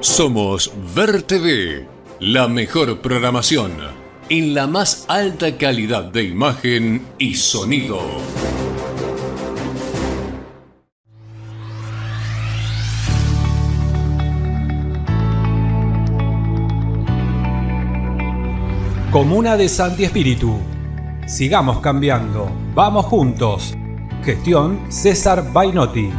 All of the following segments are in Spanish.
Somos Ver TV, la mejor programación en la más alta calidad de imagen y sonido. Comuna de Santi Espíritu. Sigamos cambiando. Vamos juntos. Gestión César Bainotti.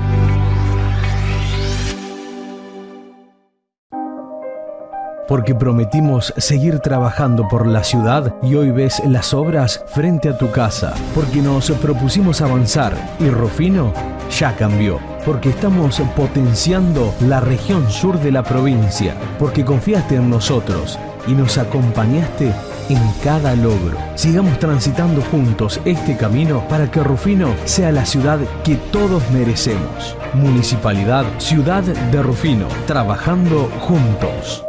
Porque prometimos seguir trabajando por la ciudad y hoy ves las obras frente a tu casa, porque nos propusimos avanzar y Rufino ya cambió, porque estamos potenciando la región sur de la provincia, porque confiaste en nosotros y nos acompañaste en cada logro. Sigamos transitando juntos este camino para que Rufino sea la ciudad que todos merecemos. Municipalidad Ciudad de Rufino, trabajando juntos.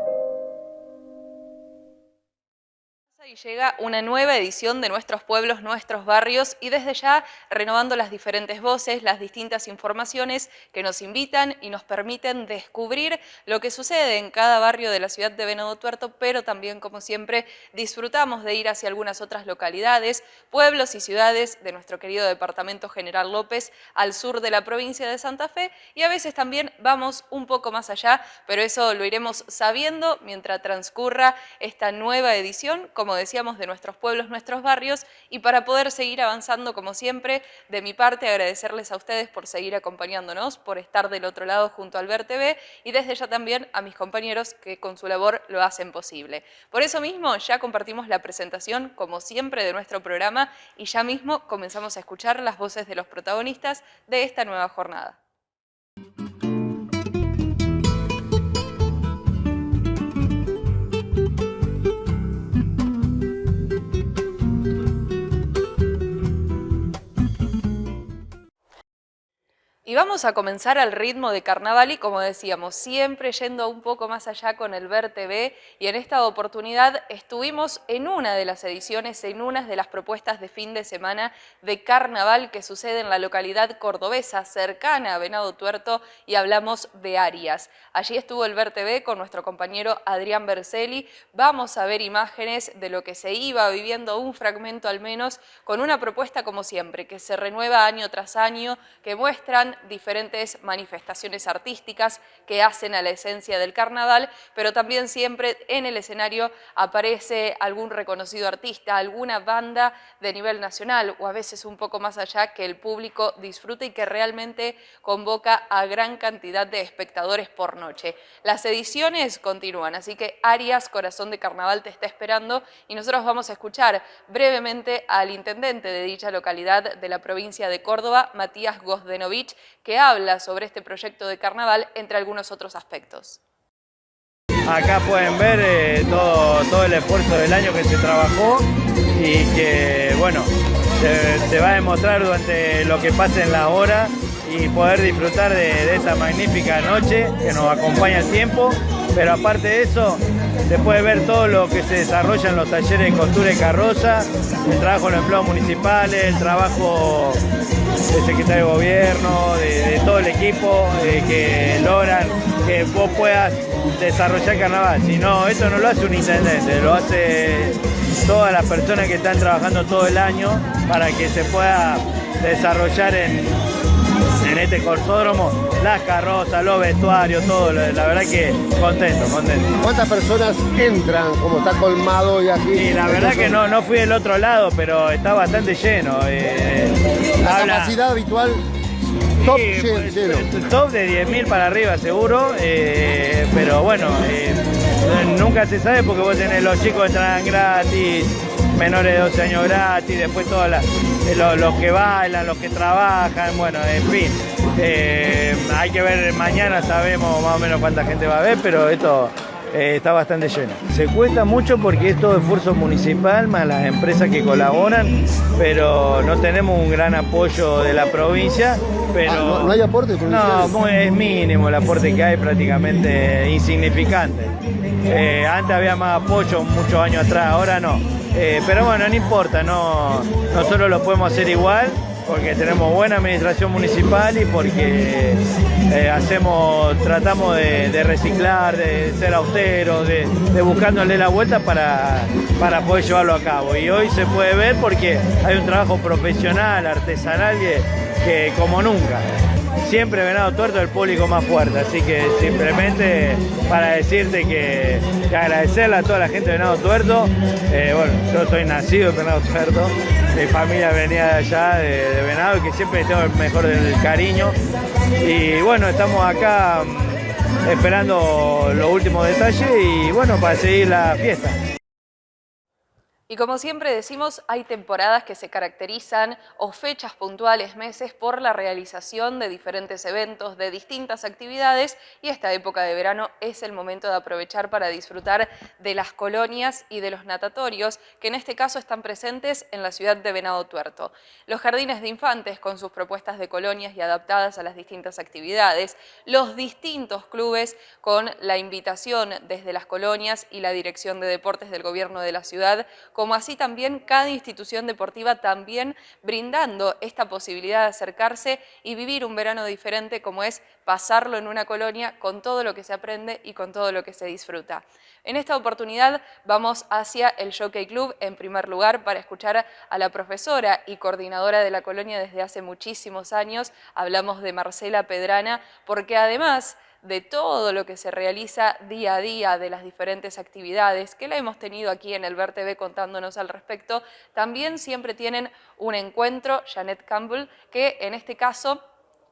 Llega una nueva edición de Nuestros Pueblos, Nuestros Barrios y desde ya renovando las diferentes voces, las distintas informaciones que nos invitan y nos permiten descubrir lo que sucede en cada barrio de la ciudad de Venado Tuerto, pero también, como siempre, disfrutamos de ir hacia algunas otras localidades, pueblos y ciudades de nuestro querido departamento General López al sur de la provincia de Santa Fe y a veces también vamos un poco más allá, pero eso lo iremos sabiendo mientras transcurra esta nueva edición, como decía de nuestros pueblos, nuestros barrios, y para poder seguir avanzando como siempre, de mi parte agradecerles a ustedes por seguir acompañándonos, por estar del otro lado junto al Ver TV, y desde ya también a mis compañeros que con su labor lo hacen posible. Por eso mismo ya compartimos la presentación, como siempre, de nuestro programa, y ya mismo comenzamos a escuchar las voces de los protagonistas de esta nueva jornada. Y vamos a comenzar al ritmo de carnaval y como decíamos, siempre yendo un poco más allá con el Ver TV y en esta oportunidad estuvimos en una de las ediciones, en una de las propuestas de fin de semana de carnaval que sucede en la localidad cordobesa cercana a Venado Tuerto y hablamos de Arias. Allí estuvo el Ver TV con nuestro compañero Adrián Berceli. Vamos a ver imágenes de lo que se iba viviendo, un fragmento al menos, con una propuesta como siempre, que se renueva año tras año, que muestran diferentes manifestaciones artísticas que hacen a la esencia del carnaval, pero también siempre en el escenario aparece algún reconocido artista, alguna banda de nivel nacional o a veces un poco más allá que el público disfrute y que realmente convoca a gran cantidad de espectadores por noche. Las ediciones continúan, así que Arias, Corazón de Carnaval te está esperando y nosotros vamos a escuchar brevemente al intendente de dicha localidad de la provincia de Córdoba, Matías Gozdenovich, que habla sobre este proyecto de carnaval, entre algunos otros aspectos. Acá pueden ver eh, todo, el esfuerzo del año que se trabajó y que, bueno, se, va a demostrar durante lo que pase en la hora y poder disfrutar de, esta magnífica noche que nos acompaña el tiempo, pero aparte de eso, se puede ver todo lo que se desarrolla en los talleres de costura y carroza, el trabajo en los empleados municipales, el trabajo del secretario de gobierno, de, todo el equipo que logran que vos puedas desarrollar carnaval. Si no, esto no lo hace un intendente, lo hace todas las personas que están trabajando todo el año para que se pueda desarrollar en, en este corsódromo, las carrozas, los vestuarios, todo, la verdad que contento, contento. ¿Cuántas personas entran como está colmado y aquí? Sí, la verdad que no, no fui del otro lado, pero está bastante lleno. Eh, la capacidad habitual top, pues, top de 10.000 para arriba seguro, eh, pero bueno, eh, nunca se sabe porque vos tenés los chicos entran gratis, menores de 12 años gratis, después todos eh, los, que bailan, los que trabajan, bueno, en fin. Eh, hay que ver, mañana sabemos más o menos cuánta gente va a ver, pero esto eh, está bastante lleno. Se cuesta mucho porque es todo esfuerzo municipal, más las empresas que colaboran, pero no tenemos un gran apoyo de la provincia. Pero, ah, ¿no, hay aporte? No, es mínimo el aporte que hay, prácticamente insignificante. antes había más apoyo muchos años atrás, ahora no. Eh, pero bueno, no importa, no, nosotros lo podemos hacer igual porque tenemos buena administración municipal y porque eh, hacemos, tratamos de, reciclar, de ser austeros, de, buscándole la vuelta para, para poder llevarlo a cabo. Y hoy se puede ver porque hay un trabajo profesional, artesanal, que como nunca siempre Venado Tuerto es el público más fuerte, así que simplemente para decirte que, agradecerle a toda la gente de Venado Tuerto, eh, bueno, yo soy nacido en Venado Tuerto, mi familia venía de allá, de, Venado, y que siempre tengo el mejor del cariño, y bueno, estamos acá mm, esperando los últimos detalles y bueno, para seguir la fiesta. Y como siempre decimos, hay temporadas que se caracterizan o fechas puntuales, meses, por la realización de diferentes eventos, de distintas actividades y esta época de verano es el momento de aprovechar para disfrutar de las colonias y de los natatorios que en este caso están presentes en la ciudad de Venado Tuerto. Los jardines de infantes con sus propuestas de colonias y adaptadas a las distintas actividades, los distintos clubes con la invitación desde las colonias y la Dirección de Deportes del Gobierno de la ciudad como así también cada institución deportiva también brindando esta posibilidad de acercarse y vivir un verano diferente como es pasarlo en una colonia con todo lo que se aprende y con todo lo que se disfruta. En esta oportunidad vamos hacia el Jockey Club en primer lugar para escuchar a la profesora y coordinadora de la colonia desde hace muchísimos años. Hablamos de Marcela Pedrana porque además de todo lo que se realiza día a día, de las diferentes actividades que la hemos tenido aquí en el VerTV contándonos al respecto, también siempre tienen un encuentro, Janet Campbell, que en este caso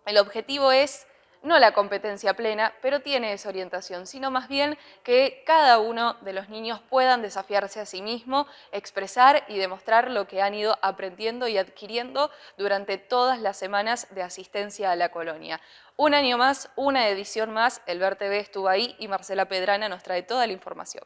el objetivo es no la competencia plena, pero tiene esa orientación, sino más bien que cada uno de los niños puedan desafiarse a sí mismo, expresar y demostrar lo que han ido aprendiendo y adquiriendo durante todas las semanas de asistencia a la colonia. Un año más, una edición más, el Ver TV estuvo ahí y Marcela Pedrana nos trae toda la información.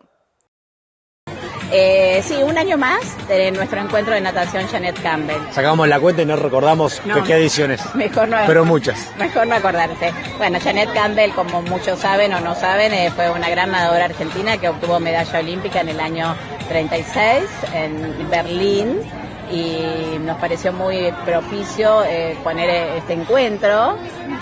Eh, sí, un año más de nuestro encuentro de natación Janet Campbell. Sacamos la cuenta y no recordamos qué ediciones. Mejor no. Pero muchas. Mejor no acordarse. Bueno, Janet Campbell, como muchos saben o no saben, eh, fue una gran nadadora argentina que obtuvo medalla olímpica en el año 36 en Berlín y nos pareció muy propicio eh, poner este encuentro.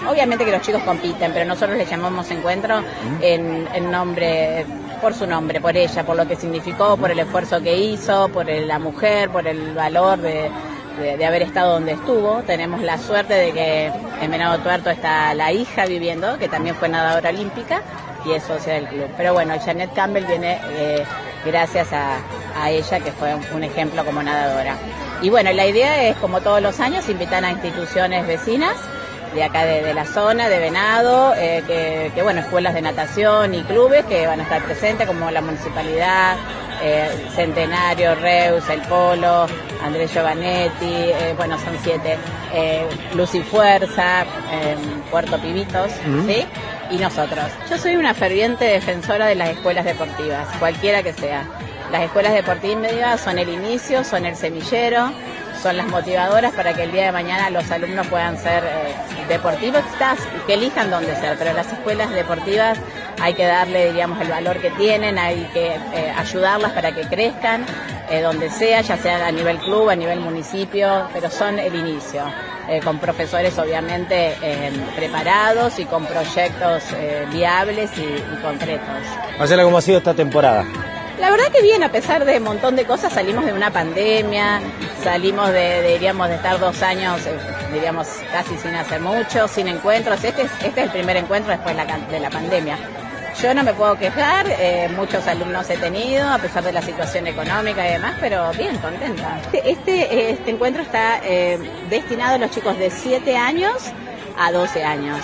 Obviamente que los chicos compiten, pero nosotros le llamamos encuentro en, nombre, por su nombre, por ella, por lo que significó, por el esfuerzo que hizo, por la mujer, por el valor de, haber estado donde estuvo. Tenemos la suerte de que en Venado Tuerto está la hija viviendo, que también fue nadadora olímpica y es socia del club. Pero bueno, Janet Campbell viene eh, gracias a, ella, que fue un, ejemplo como nadadora. Y bueno, la idea es, como todos los años, invitar a instituciones vecinas de acá de, la zona, de Venado, eh, que, bueno, escuelas de natación y clubes que van a estar presentes, como la municipalidad, eh, Centenario, Reus, El Polo, Andrés Giovanetti, bueno, son siete, Luz y Fuerza, Puerto Pibitos, ¿sí? y nosotros. Yo soy una ferviente defensora de las escuelas deportivas, cualquiera que sea. Las escuelas deportivas son el inicio, son el semillero, son las motivadoras para que el día de mañana los alumnos puedan ser eh, deportivos, que elijan dónde ser, pero las escuelas deportivas hay que darle, diríamos, el valor que tienen, hay que eh, ayudarlas para que crezcan, eh, donde sea, ya sea a nivel club, a nivel municipio, pero son el inicio. Eh, con profesores obviamente eh, preparados y con proyectos viables y, concretos. Marcela, ¿cómo ha sido esta temporada? La verdad que bien, a pesar de un montón de cosas, salimos de una pandemia, salimos de, diríamos, de estar dos años, diríamos, casi sin hacer mucho, sin encuentros. Este es, este es el primer encuentro después de la pandemia. Yo no me puedo quejar, eh, muchos alumnos he tenido, a pesar de la situación económica y demás, pero bien, contenta. Este, este, este encuentro está eh, destinado a los chicos de 7 años a 12 años.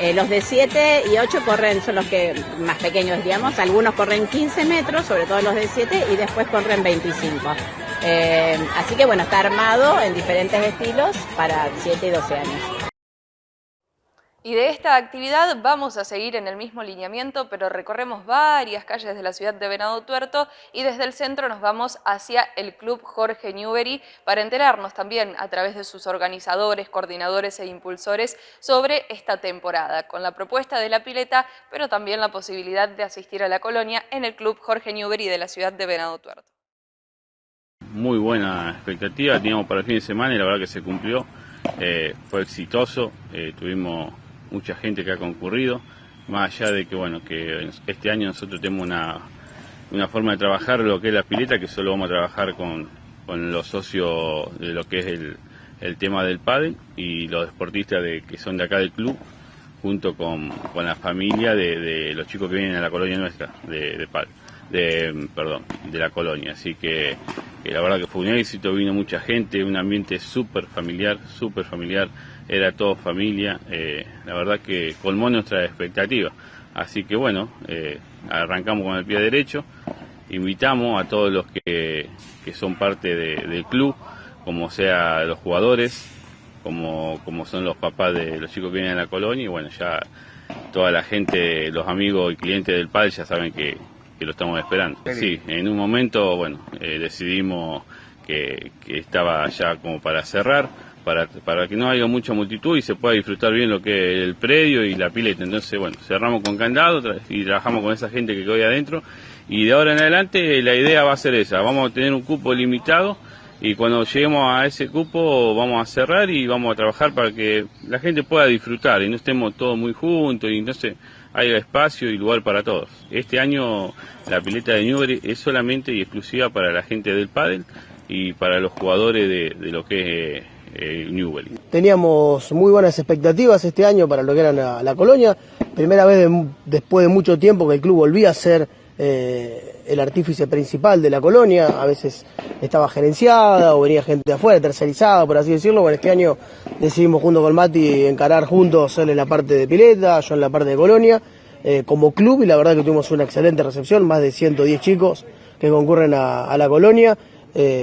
Eh, los de 7 y 8 corren, son los que más pequeños, digamos, algunos corren 15 metros, sobre todo los de 7, y después corren 25. así que bueno, está armado en diferentes estilos para 7 y 12 años. Y de esta actividad vamos a seguir en el mismo lineamiento, pero recorremos varias calles de la ciudad de Venado Tuerto y desde el centro nos vamos hacia el Club Jorge Newbery para enterarnos también a través de sus organizadores, coordinadores e impulsores sobre esta temporada, con la propuesta de la pileta, pero también la posibilidad de asistir a la colonia en el Club Jorge Newbery de la ciudad de Venado Tuerto. Muy buena expectativa, teníamos para el fin de semana y la verdad que se cumplió eh, fue exitoso, tuvimos mucha gente que ha concurrido, más allá de que bueno que este año nosotros tenemos una, una forma de trabajar lo que es la pileta, que solo vamos a trabajar con, con los socios de lo que es el, el tema del pádel y los deportistas de, que son de acá del club, junto con, con la familia de, los chicos que vienen a la colonia nuestra de, de de, perdón, de la colonia. Así que, la verdad que fue un éxito, vino mucha gente, un ambiente súper familiar, súper familiar, era todo familia, eh, la verdad que colmó nuestra expectativa. Así que bueno, eh, arrancamos con el pie derecho, invitamos a todos los que, que son parte del club, como sea los jugadores, como, como son los papás de los chicos que vienen a la colonia y bueno, ya toda la gente, los amigos y clientes del PAL ya saben que, lo estamos esperando. Sí, en un momento, bueno, eh, decidimos que, que, estaba ya como para cerrar, para, para que no haya mucha multitud y se pueda disfrutar bien lo que es el predio y la pileta. Entonces, bueno, cerramos con candado y trabajamos con esa gente que queda adentro y de ahora en adelante la idea va a ser esa, vamos a tener un cupo limitado y cuando lleguemos a ese cupo vamos a cerrar y vamos a trabajar para que la gente pueda disfrutar y no estemos todos muy juntos y entonces haya espacio y lugar para todos. Este año la pileta de Newbery es solamente y exclusiva para la gente del pádel y para los jugadores de, lo que es eh. Teníamos muy buenas expectativas este año para lo que era la, colonia. Primera vez después de mucho tiempo que el club volvía a ser eh, el artífice principal de la colonia, a veces estaba gerenciada o venía gente de afuera, tercerizada, por así decirlo. Bueno, este año decidimos junto con Mati encarar juntos, él en la parte de pileta, yo en la parte de colonia, eh, como club y la verdad que tuvimos una excelente recepción, más de 110 chicos que concurren a la colonia.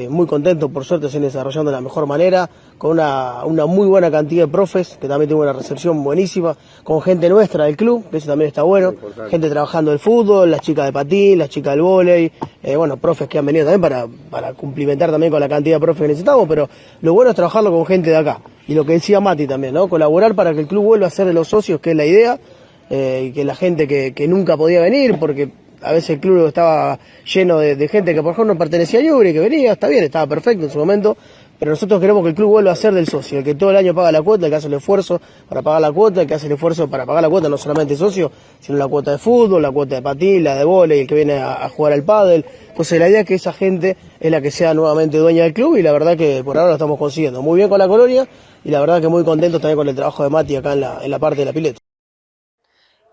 Muy contentos, por suerte se han desarrollando de la mejor manera, con una, una, muy buena cantidad de profes, que también tuvo una recepción buenísima, con gente nuestra del club, que eso también está bueno, gente trabajando el fútbol, las chicas de patín, las chicas del vóley, eh, bueno, profes que han venido también para, para cumplimentar también con la cantidad de profes que necesitamos, pero lo bueno es trabajarlo con gente de acá, y lo que decía Mati también, ¿no? Colaborar para que el club vuelva a ser de los socios, que es la idea, eh, y que la gente que, que nunca podía venir, porque a veces el club estaba lleno de, gente que por ejemplo no pertenecía a Yuri, que venía, está bien, estaba perfecto en su momento, pero nosotros queremos que el club vuelva a ser del socio, el que todo el año paga la cuota, el que hace el esfuerzo para pagar la cuota, el que hace el esfuerzo para pagar la cuota, no solamente socio, sino la cuota de fútbol, la cuota de patín, la de volei, el que viene a, jugar al pádel. Entonces la idea es que esa gente es la que sea nuevamente dueña del club y la verdad que por ahora lo estamos consiguiendo. Muy bien con la colonia y la verdad que muy contentos también con el trabajo de Mati acá en la, en la parte de la pileta.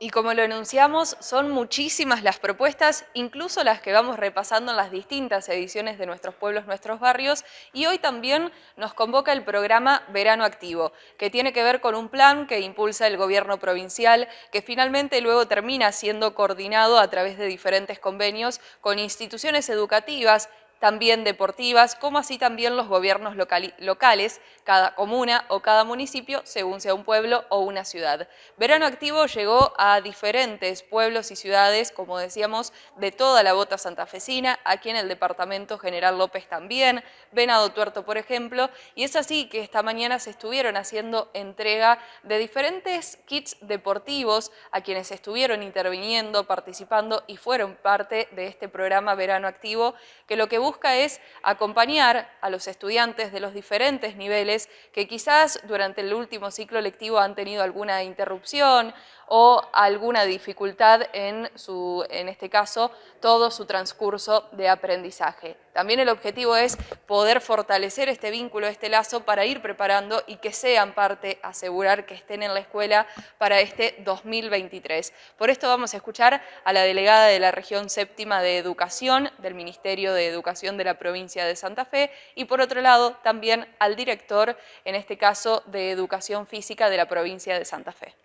Y como lo enunciamos, son muchísimas las propuestas, incluso las que vamos repasando en las distintas ediciones de Nuestros Pueblos, Nuestros Barrios, y hoy también nos convoca el programa Verano Activo, que tiene que ver con un plan que impulsa el gobierno provincial, que finalmente luego termina siendo coordinado a través de diferentes convenios con instituciones educativas, también deportivas, como así también los gobiernos locales, cada comuna o cada municipio, según sea un pueblo o una ciudad. Verano Activo llegó a diferentes pueblos y ciudades, como decíamos, de toda la bota santafesina, aquí en el departamento General López también, Venado Tuerto, por ejemplo, y es así que esta mañana se estuvieron haciendo entrega de diferentes kits deportivos a quienes estuvieron interviniendo, participando y fueron parte de este programa Verano Activo, que lo que busca es acompañar a los estudiantes de los diferentes niveles que quizás durante el último ciclo lectivo han tenido alguna interrupción o alguna dificultad en, su, en este caso, todo su transcurso de aprendizaje. También el objetivo es poder fortalecer este vínculo, este lazo, para ir preparando y que sean parte, asegurar que estén en la escuela para este 2023. Por esto vamos a escuchar a la delegada de la región séptima de Educación del Ministerio de Educación de la provincia de Santa Fe y por otro lado también al director, en este caso, de Educación Física de la provincia de Santa Fe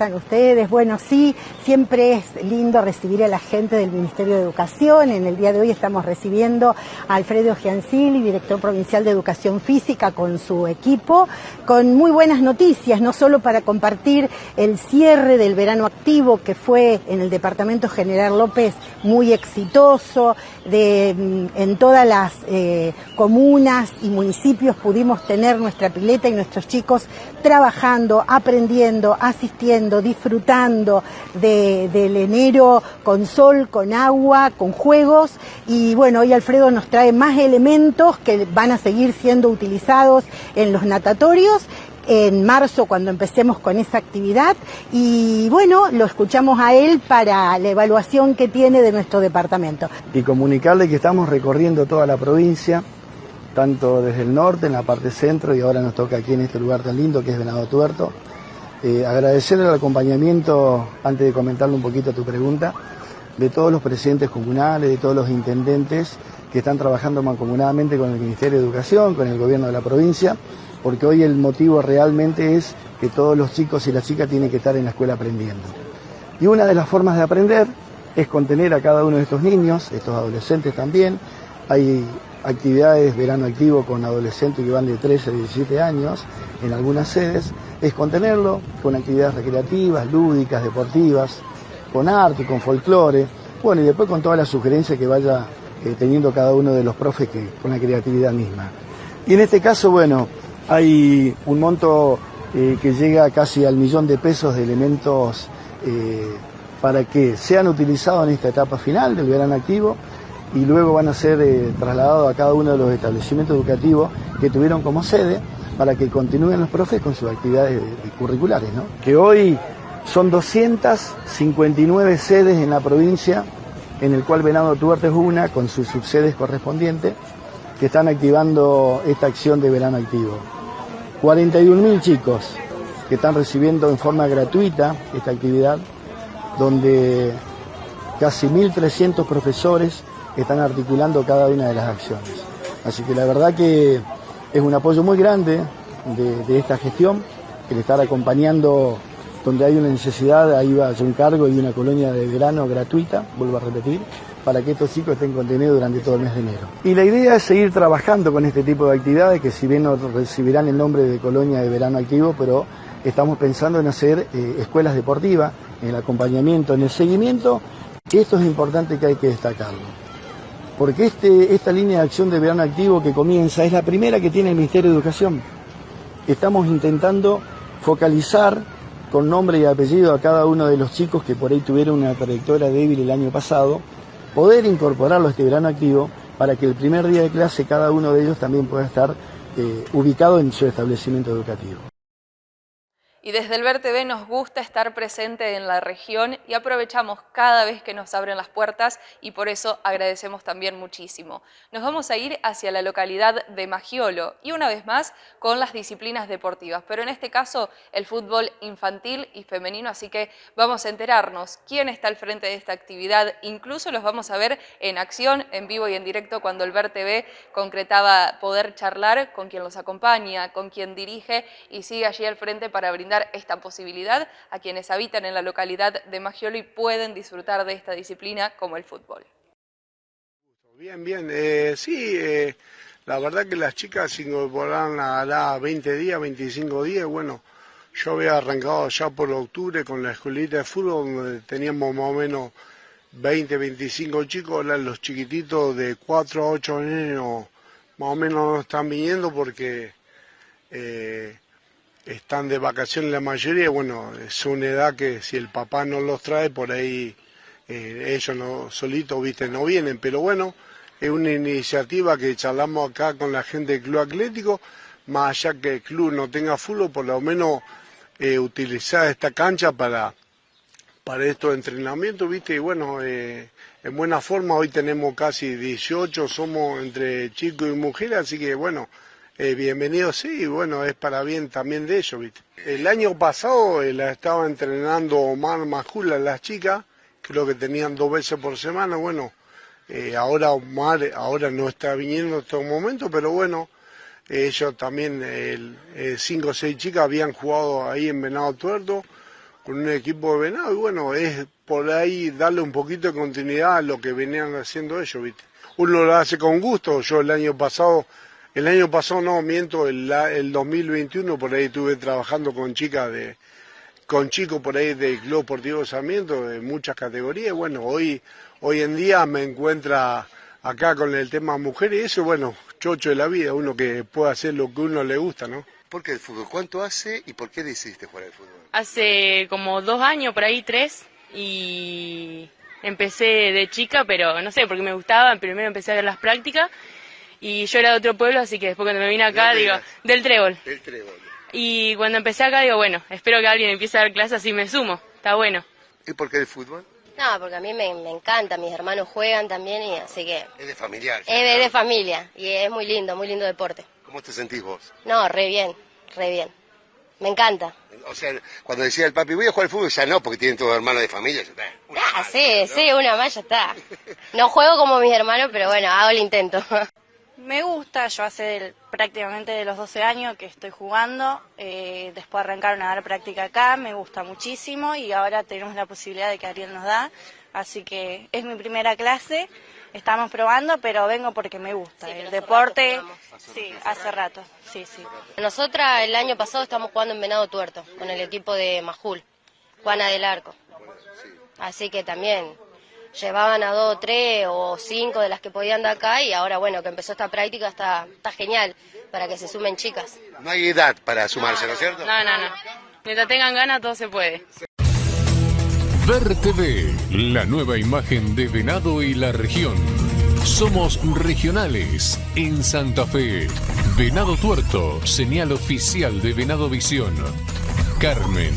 están ustedes? Bueno, sí, siempre es lindo recibir a la gente del Ministerio de Educación. En el día de hoy estamos recibiendo a Alfredo Giancilli, director provincial de Educación Física, con su equipo, con muy buenas noticias, no solo para compartir el cierre del verano activo que fue en el Departamento General López muy exitoso, de, mm, en todas las eh, comunas y municipios pudimos tener nuestra pileta y nuestros chicos trabajando, aprendiendo, asistiendo disfrutando del enero con sol, con agua, con juegos. Y bueno, hoy Alfredo nos trae más elementos que van a seguir siendo utilizados en los natatorios en marzo cuando empecemos con esa actividad y bueno, lo escuchamos a él para la evaluación que tiene de nuestro departamento. Y comunicarle que estamos recorriendo toda la provincia, tanto desde el norte, en la parte centro y ahora nos toca aquí en este lugar tan lindo que es Venado Tuerto. Eh, agradecerle el acompañamiento, antes de comentarle un poquito tu pregunta, de todos los presidentes comunales, de todos los intendentes que están trabajando mancomunadamente con el Ministerio de Educación, con el gobierno de la provincia porque hoy el motivo realmente es que todos los chicos y las chicas tienen que estar en la escuela aprendiendo. Y una de las formas de aprender es contener a cada uno de estos niños, estos adolescentes también. Hay actividades verano activo con adolescentes que van de 13 a 17 años en algunas sedes, es contenerlo con actividades recreativas, lúdicas, deportivas, con arte, con folclore, bueno, y después con todas las sugerencias que vaya eh, teniendo cada uno de los profes que, con la creatividad misma. Y en este caso, bueno, hay un monto eh, que llega casi al millón de pesos de elementos eh, para que sean utilizados en esta etapa final del verano activo y luego van a ser eh, trasladados a cada uno de los establecimientos educativos que tuvieron como sede para que continúen los profes con sus actividades curriculares. Que hoy son 259 sedes en la provincia, en el cual Venado Tuerto es una, con sus subsedes correspondientes, que están activando esta acción de verano activo. 41.000 chicos que están recibiendo en forma gratuita esta actividad, donde casi 1.300 profesores están articulando cada una de las acciones. Así que la verdad que es un apoyo muy grande de, esta gestión, el estar acompañando donde hay una necesidad, ahí va a un cargo y una colonia de verano gratuita, vuelvo a repetir, para que estos chicos estén contenidos durante todo el mes de enero. Y la idea es seguir trabajando con este tipo de actividades que si bien no recibirán el nombre de colonia de verano activo, pero estamos pensando en hacer eh, escuelas deportivas, en el acompañamiento, en el seguimiento, esto es importante que hay que destacarlo. Porque este, esta línea de acción de verano activo que comienza es la primera que tiene el Ministerio de Educación. Estamos intentando focalizar con nombre y apellido a cada uno de los chicos que por ahí tuvieron una trayectoria débil el año pasado poder incorporarlo a este verano activo para que el primer día de clase cada uno de ellos también pueda estar eh, ubicado en su establecimiento educativo. Y desde el Ver TV nos gusta estar presente en la región y aprovechamos cada vez que nos abren las puertas y por eso agradecemos también muchísimo. Nos vamos a ir hacia la localidad de Magiolo y una vez más con las disciplinas deportivas, pero en este caso el fútbol infantil y femenino, así que vamos a enterarnos quién está al frente de esta actividad, incluso los vamos a ver en acción, en vivo y en directo cuando el Ver TV concretaba poder charlar con quien los acompaña, con quien dirige y sigue allí al frente para brindar esta posibilidad a quienes habitan en la localidad de Magiolo y pueden disfrutar de esta disciplina como el fútbol. Bien, bien, eh, sí, eh, la verdad que las chicas se incorporaron a la 20 días, 25 días, bueno, yo había arrancado ya por octubre con la escuelita de fútbol donde teníamos más o menos 20, 25 chicos, los chiquititos de 4 a 8 años más o menos no están viniendo porque eh, están de vacaciones la mayoría, bueno, es una edad que si el papá no los trae, por ahí eh, ellos no, solitos, viste, no vienen, pero bueno, es una iniciativa que charlamos acá con la gente del Club Atlético, más allá que el club no tenga fútbol, por lo menos eh, utilizar esta cancha para, para estos entrenamientos, viste, y bueno, eh, en buena forma, hoy tenemos casi 18, somos entre chicos y mujeres, así que bueno, eh, bienvenido, sí, bueno, es para bien también de ellos, ¿viste? El año pasado eh, la estaba entrenando Omar Majula, las chicas, creo que tenían dos veces por semana, bueno, eh, ahora Omar ahora no está viniendo en estos momentos, pero bueno, ellos también, cinco o seis chicas habían jugado ahí en Venado Tuerto con un equipo de Venado y bueno, es por ahí darle un poquito de continuidad a lo que venían haciendo ellos, ¿viste? Uno lo hace con gusto, yo el año pasado el año pasado no, miento, el, el 2021 por ahí estuve trabajando con chicas de, con chicos por ahí del Club Deportivo Sarmiento de muchas categorías. Bueno, hoy, hoy en día me encuentra acá con el tema mujeres y eso, bueno, chocho de la vida, uno que puede hacer lo que uno le gusta, ¿no? ¿Por qué el fútbol? ¿Cuánto hace y por qué decidiste jugar al fútbol? Hace como dos años, por ahí tres, y empecé de chica, pero no sé, porque me gustaba, primero empecé a ver las prácticas, y yo era de otro pueblo, así que después cuando me vine acá, digo, del Trébol. Del Trébol. Y cuando empecé acá, digo, bueno, espero que alguien empiece a dar clases así me sumo, está bueno. ¿Y por qué el fútbol? No, porque a mí me, me encanta, mis hermanos juegan también, y así que... Es de familiar. Es de, de familia, y es muy lindo, muy lindo deporte. ¿Cómo te sentís vos? No, re bien, re bien. Me encanta. O sea, cuando decía el papi, voy a jugar al fútbol, ya no, porque tienen todos hermanos de familia. Ya está. Ah, sí, sí, una más ya está. No juego como mis hermanos, pero bueno, hago el intento. Me gusta, yo hace el- prácticamente de los 12 años que estoy jugando, eh, después arrancaron a dar práctica acá, me gusta muchísimo y ahora tenemos la posibilidad de que Ariel nos da, así que es mi primera clase, estamos probando, pero vengo porque me gusta, el deporte, sí, hace rato, sí, sí. Nosotras el año pasado estamos jugando en Venado Tuerto, con el equipo de Majul, Juana del Arco. Así que también llevaban a dos, tres o cinco de las que podían de acá y ahora bueno, que empezó esta práctica está, está genial para que se sumen chicas. No hay edad para sumarse, ¿no es cierto? No, no, no. Mientras tengan ganas, todo se puede. Ver TV, la nueva imagen de Venado y la región. Somos regionales en Santa Fe. Venado Tuerto, señal oficial de Venado Visión. Carmen,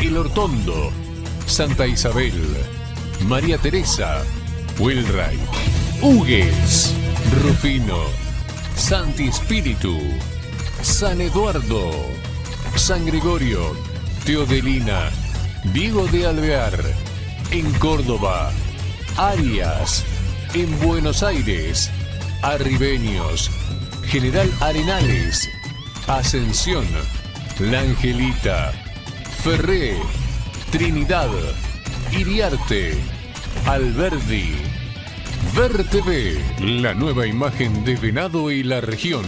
El Hortondo, Santa Isabel, María Teresa, Wilray, Hugues, Rufino, Santi Espíritu, San Eduardo, San Gregorio, Teodelina, Diego de Alvear, en Córdoba, Arias, en Buenos Aires, Arribeños, General Arenales, Ascensión, La Angelita, Ferré, Trinidad, Iriarte, Alberdi. Ver TV, la nueva imagen de Venado y la región.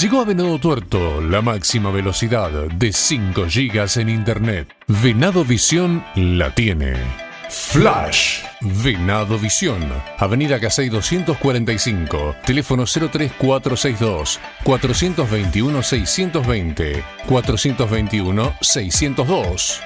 Llegó a Venado Tuerto la máxima velocidad de 5 GB en Internet. Venado Visión la tiene. Flash. Venado Visión. Avenida Casey 245. Teléfono 03462 421 620 421 602.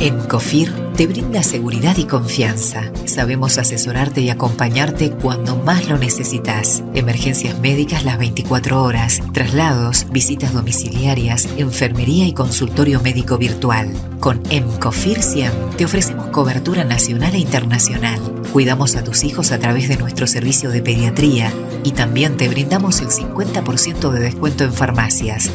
En COFIR te brinda seguridad y confianza. Sabemos asesorarte y acompañarte cuando más lo necesitas. Emergencias médicas las 24 horas, traslados, visitas domiciliarias, enfermería y consultorio médico virtual. Con EMCOFIR 100 te ofrecemos cobertura nacional e internacional. Cuidamos a tus hijos a través de nuestro servicio de pediatría y también te brindamos el 50% de descuento en farmacias.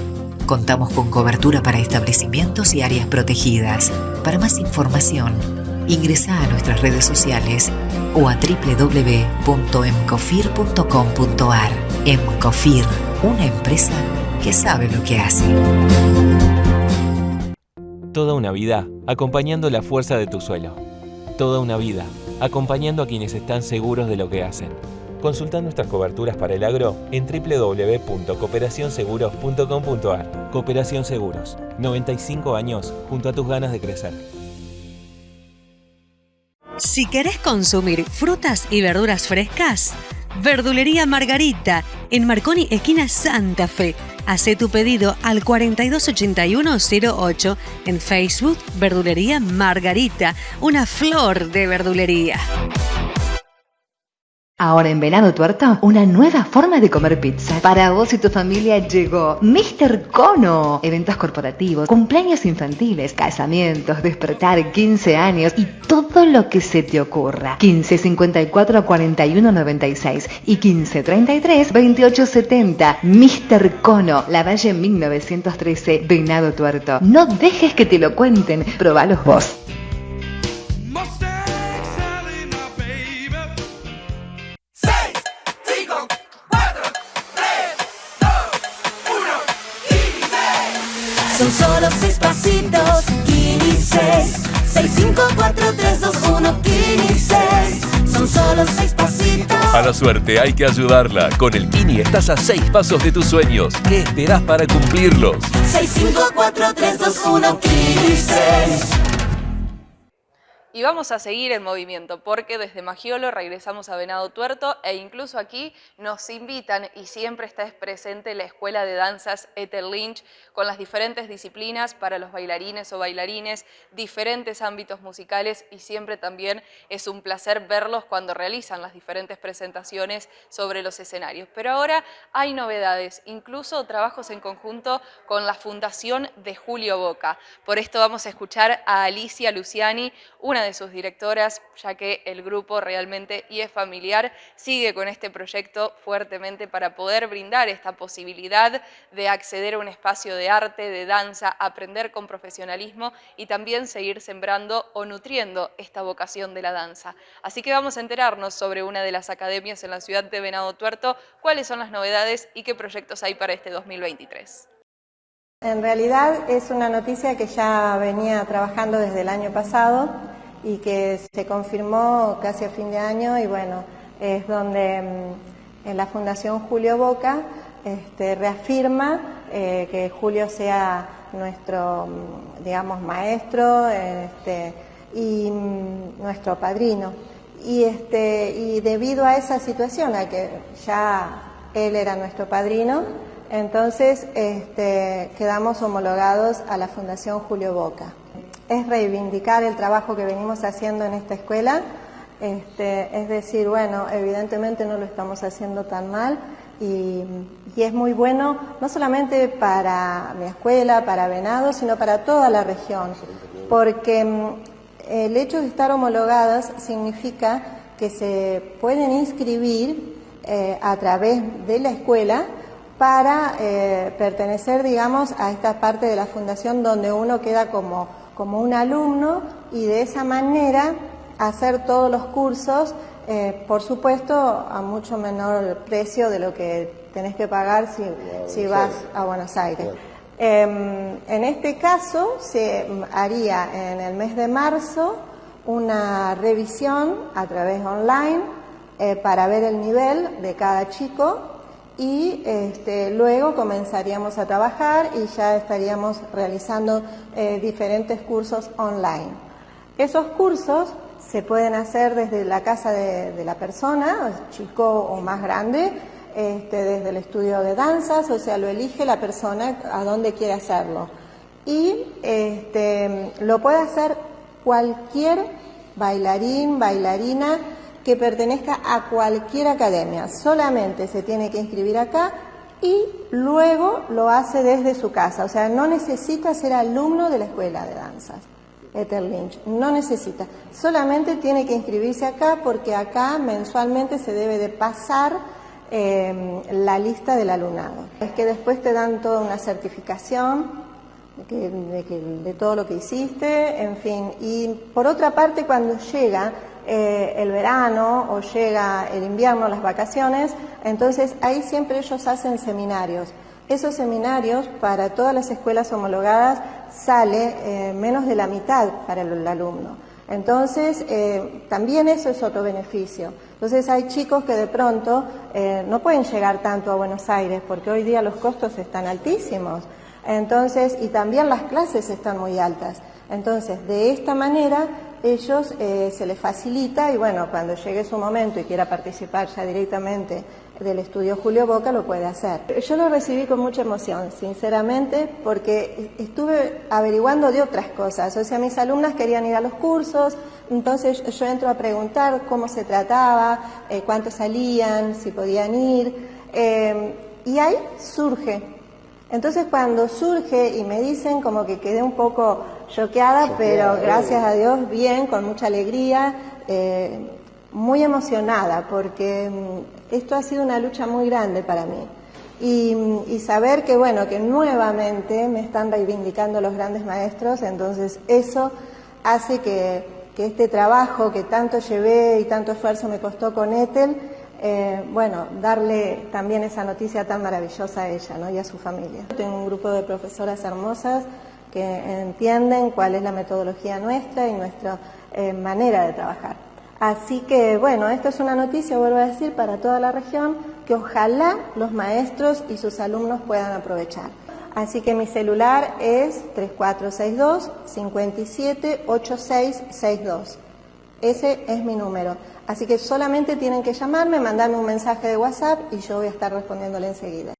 Contamos con cobertura para establecimientos y áreas protegidas. Para más información, ingresa a nuestras redes sociales o a www.emcofir.com.ar. Emcofir, una empresa que sabe lo que hace. Toda una vida acompañando la fuerza de tu suelo. Toda una vida acompañando a quienes están seguros de lo que hacen. Consulta nuestras coberturas para el agro en www.cooperacionseguros.com.ar. Cooperación Seguros, 95 años junto a tus ganas de crecer. Si querés consumir frutas y verduras frescas, Verdulería Margarita, en Marconi, esquina Santa Fe. Hacé tu pedido al 428108 en Facebook Verdulería Margarita, una flor de verdulería. Ahora en Venado Tuerto, una nueva forma de comer pizza. Para vos y tu familia llegó Mr. Cono. Eventos corporativos, cumpleaños infantiles, casamientos, despertar, 15 años y todo lo que se te ocurra. 15 54 41 96 y 15 33 28 70. Mr. Cono, La Valle 1913, Venado Tuerto. No dejes que te lo cuenten, probalos vos. 6 6, 5, 4, 3, 2, 1, Kini 6 Son solo pasitos A la suerte hay que ayudarla. Con el Kini estás a seis pasos de tus sueños. ¿Qué esperás para cumplirlos? 6, 5, 4, 3, 2, 1, Kini 6 Y vamos a seguir el movimiento porque desde Magiolo regresamos a Venado Tuerto e incluso aquí nos invitan y siempre está presente la Escuela de Danzas Ethel Lynch con las diferentes disciplinas para los bailarines o bailarines, diferentes ámbitos musicales y siempre también es un placer verlos cuando realizan las diferentes presentaciones sobre los escenarios. Pero ahora hay novedades, incluso trabajos en conjunto con la Fundación de Julio Boca. Por esto vamos a escuchar a Alicia Luciani, una de sus directoras, ya que el grupo realmente y es familiar, sigue con este proyecto fuertemente para poder brindar esta posibilidad de acceder a un espacio de arte, de danza, aprender con profesionalismo y también seguir sembrando o nutriendo esta vocación de la danza. Así que vamos a enterarnos sobre una de las academias en la ciudad de Venado Tuerto, cuáles son las novedades y qué proyectos hay para este 2023. En realidad es una noticia que ya venía trabajando desde el año pasado y que se confirmó casi a fin de año y bueno, es donde mm, en la Fundación Julio Boca este, reafirma eh, que Julio sea nuestro, mm, digamos, maestro este, y mm, nuestro padrino. Y, este, y debido a esa situación, a que ya él era nuestro padrino, entonces este, quedamos homologados a la Fundación Julio Boca es reivindicar el trabajo que venimos haciendo en esta escuela, este, es decir, bueno, evidentemente no lo estamos haciendo tan mal y, es muy bueno no solamente para mi escuela, para Venado, sino para toda la región, porque mm, el hecho de estar homologadas significa que se pueden inscribir eh, a través de la escuela para eh, pertenecer, digamos, a esta parte de la fundación donde uno queda como como un alumno y de esa manera hacer todos los cursos, eh, por supuesto, a mucho menor precio de lo que tenés que pagar si, vas a Buenos Aires. Em, en este caso se haría en el mes de marzo una revisión a través online eh, para ver el nivel de cada chico y este, luego comenzaríamos a trabajar y ya estaríamos realizando eh, diferentes cursos online. Esos cursos se pueden hacer desde la casa de, la persona, chico o más grande, este, desde el estudio de danzas, o sea, lo elige la persona a dónde quiere hacerlo. Y este, lo puede hacer cualquier bailarín, bailarina, que pertenezca a cualquier academia. Solamente se tiene que inscribir acá y luego lo hace desde su casa. O sea, no necesita ser alumno de la escuela de danzas. Ethel Lynch, no necesita. Solamente tiene que inscribirse acá porque acá mensualmente se debe de pasar em, la lista del alumnado. Es que después te dan toda una certificación de, de todo lo que hiciste, en fin. Y por otra parte, cuando llega eh, el verano o llega el invierno, las vacaciones, entonces ahí siempre ellos hacen seminarios. Esos seminarios para todas las escuelas homologadas sale eh, menos de la mitad para el, alumno. Entonces, eh, también eso es otro beneficio. Entonces, hay chicos que de pronto no pueden llegar tanto a Buenos Aires porque hoy día los costos están altísimos. Entonces, y también las clases están muy altas. Entonces, de esta manera ellos eh, se les facilita y bueno, cuando llegue su momento y quiera participar ya directamente del estudio Julio Boca, lo puede hacer. Yo lo recibí con mucha emoción, sinceramente, porque estuve averiguando de otras cosas. O sea, mis alumnas querían ir a los cursos, entonces yo entro a preguntar cómo se trataba, eh, cuántos salían, si podían ir, eh, y ahí surge. Entonces cuando surge y me dicen como que quedé un poco choqueada, pero gracias a Dios bien, con mucha alegría, eh, muy emocionada, porque mm, esto ha sido una lucha muy grande para mí. Mm, y, saber que, bueno, que nuevamente me están reivindicando los grandes maestros, entonces eso hace que, que este trabajo que tanto llevé y tanto esfuerzo me costó con Ethel, eh, bueno, darle también esa noticia tan maravillosa a ella ¿no? y a su familia. Tengo un grupo de profesoras hermosas que entienden cuál es la metodología nuestra y nuestra eh, manera de trabajar. Así que, bueno, esto es una noticia, vuelvo a decir, para toda la región que ojalá los maestros y sus alumnos puedan aprovechar. Así que mi celular es 3462 578662. Ese es mi número. Así que solamente tienen que llamarme, mandarme un mensaje de WhatsApp y yo voy a estar respondiéndole enseguida.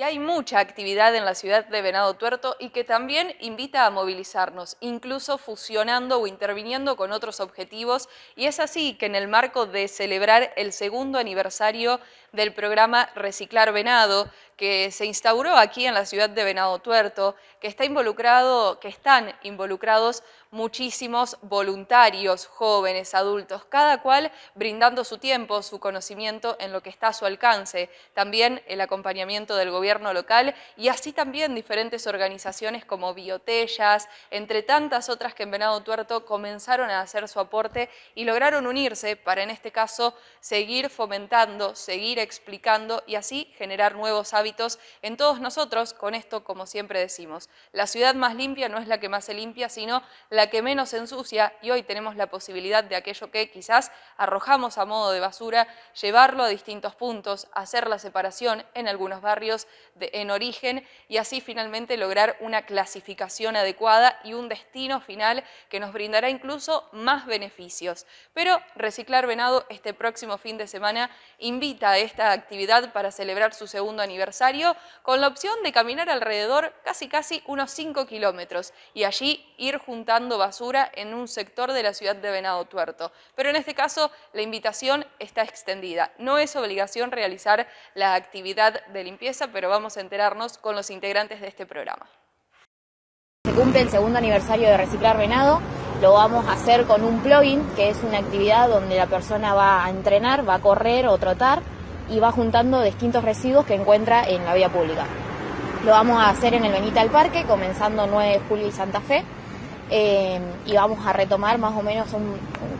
Y hay mucha actividad en la ciudad de Venado Tuerto y que también invita a movilizarnos, incluso fusionando o interviniendo con otros objetivos. Y es así que en el marco de celebrar el segundo aniversario del programa Reciclar Venado, que se instauró aquí en la ciudad de Venado Tuerto, que está involucrado, que están involucrados muchísimos voluntarios, jóvenes, adultos, cada cual brindando su tiempo, su conocimiento en lo que está a su alcance, también el acompañamiento del gobierno local y así también diferentes organizaciones como Biotellas, entre tantas otras que en Venado Tuerto comenzaron a hacer su aporte y lograron unirse para en este caso seguir fomentando, seguir explicando y así generar nuevos hábitos en todos nosotros con esto, como siempre decimos. La ciudad más limpia no es la que más se limpia, sino la que menos se ensucia y hoy tenemos la posibilidad de aquello que quizás arrojamos a modo de basura, llevarlo a distintos puntos, hacer la separación en algunos barrios de, en origen y así finalmente lograr una clasificación adecuada y un destino final que nos brindará incluso más beneficios. Pero Reciclar Venado este próximo fin de semana invita a esta actividad para celebrar su segundo aniversario con la opción de caminar alrededor casi casi unos 5 kilómetros y allí ir juntando basura en un sector de la ciudad de Venado Tuerto. Pero en este caso la invitación está extendida. No es obligación realizar la actividad de limpieza, pero vamos a enterarnos con los integrantes de este programa. Se cumple el segundo aniversario de Reciclar Venado. Lo vamos a hacer con un plugin, que es una actividad donde la persona va a entrenar, va a correr o trotar y va juntando distintos residuos que encuentra en la vía pública. Lo vamos a hacer en el Benita del Parque, comenzando 9 de julio y Santa Fe. Eh, y vamos a retomar más o menos un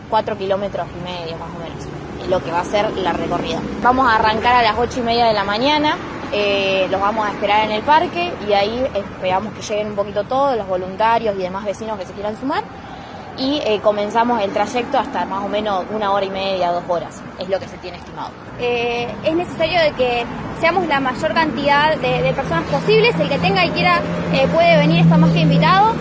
4 kilómetros y medio, más o menos, lo que va a ser la recorrida. Vamos a arrancar a las 8 y media de la mañana, eh, los vamos a esperar en el parque y ahí esperamos que lleguen un poquito todos los voluntarios y demás vecinos que se quieran sumar y eh, comenzamos el trayecto hasta más o menos una hora y media, dos horas, es lo que se tiene estimado. Eh, es necesario de que seamos la mayor cantidad de, personas posibles, el que tenga y quiera eh, puede venir, está más que invitado.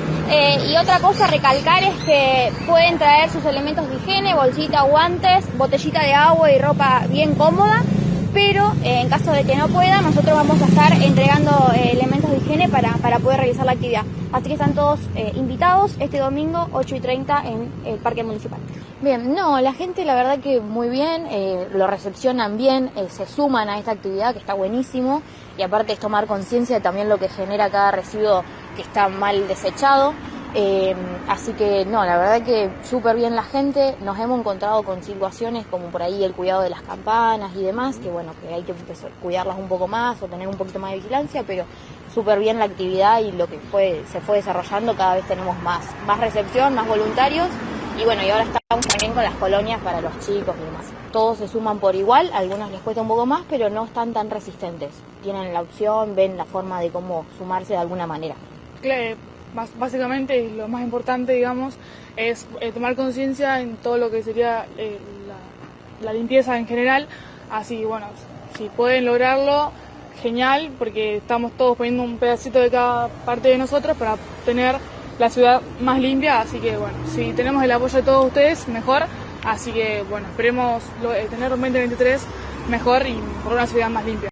y otra cosa a recalcar es que pueden traer sus elementos de higiene, bolsita, guantes, botellita de agua y ropa bien cómoda pero en caso de que no pueda, nosotros vamos a estar entregando elementos de higiene para, para poder realizar la actividad. Así que están todos eh, invitados este domingo 8 y 30 en el Parque Municipal. Bien, no, la gente la verdad que muy bien, eh, lo recepcionan bien, eh, se suman a esta actividad que está buenísimo y aparte es tomar conciencia de también lo que genera cada residuo que está mal desechado. Así que no, la verdad que súper bien la gente, nos hemos encontrado con situaciones como por ahí el cuidado de las campanas y demás, que bueno, que hay que cuidarlas un poco más o tener un poquito más de vigilancia, pero súper bien la actividad y lo que fue, se fue desarrollando, cada vez tenemos más, más recepción, más voluntarios y bueno, y ahora estamos también con las colonias para los chicos y demás. Todos se suman por igual, a algunos les cuesta un poco más, pero no están tan resistentes. Tienen la opción, ven la forma de cómo sumarse de alguna manera. Claro, básicamente lo más importante, digamos, es eh, tomar conciencia en todo lo que sería eh, la, la limpieza en general. Así, bueno, si pueden lograrlo, genial porque estamos todos poniendo un pedacito de cada parte de nosotros para tener la ciudad más limpia, así que bueno, si tenemos el apoyo de todos ustedes, mejor, así que bueno, esperemos eh, tener un 2023 mejor y por una ciudad más limpia